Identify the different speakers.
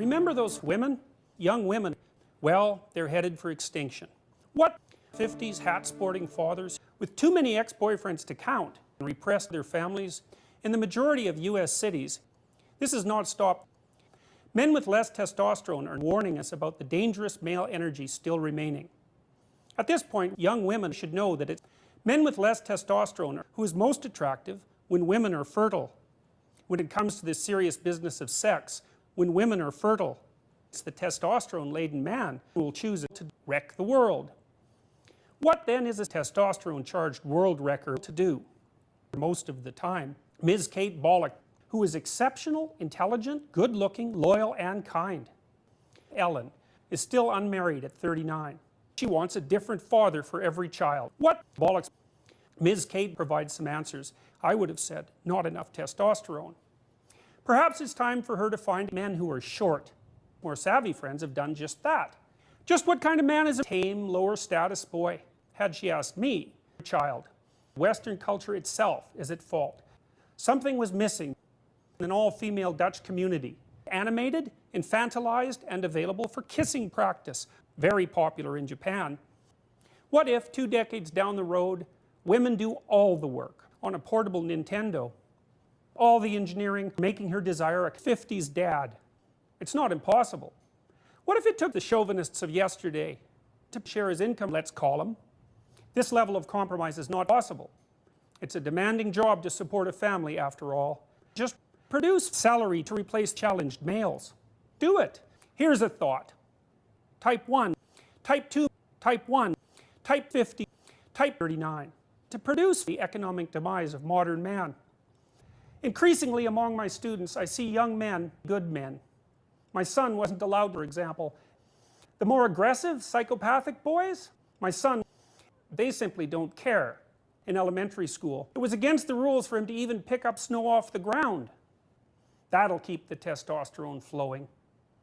Speaker 1: Remember those women? Young women. Well, they're headed for extinction. What 50s hat sporting fathers with too many ex-boyfriends to count and repressed their families in the majority of US cities this has not stopped men with less testosterone are warning us about the dangerous male energy still remaining at this point young women should know that it's men with less testosterone who is most attractive when women are fertile when it comes to this serious business of sex when women are fertile it's the testosterone laden man who will choose to wreck the world. What then is a testosterone charged world wrecker to do? Most of the time Ms. Kate Bolick who is exceptional, intelligent, good looking, loyal and kind. Ellen is still unmarried at 39 she wants a different father for every child. What? Bollocks Ms. Kate provides some answers. I would have said not enough testosterone perhaps it's time for her to find men who are short more savvy friends have done just that. Just what kind of man is a tame lower status boy? Had she asked me child western culture itself is at fault. Something was missing in an all-female Dutch community animated, infantilized and available for kissing practice very popular in Japan. What if two decades down the road women do all the work on a portable Nintendo all the engineering making her desire a 50s dad. It's not impossible. What if it took the chauvinists of yesterday to share his income let's call him this level of compromise is not possible. It's a demanding job to support a family after all. Just produce salary to replace challenged males. Do it. Here's a thought. Type 1 type 2 type 1 type 50 type 39 to produce the economic demise of modern man increasingly among my students I see young men good men. My son wasn't allowed for example. The more aggressive psychopathic boys my son they simply don't care in elementary school. It was against the rules for him to even pick up snow off the ground. That'll keep the testosterone flowing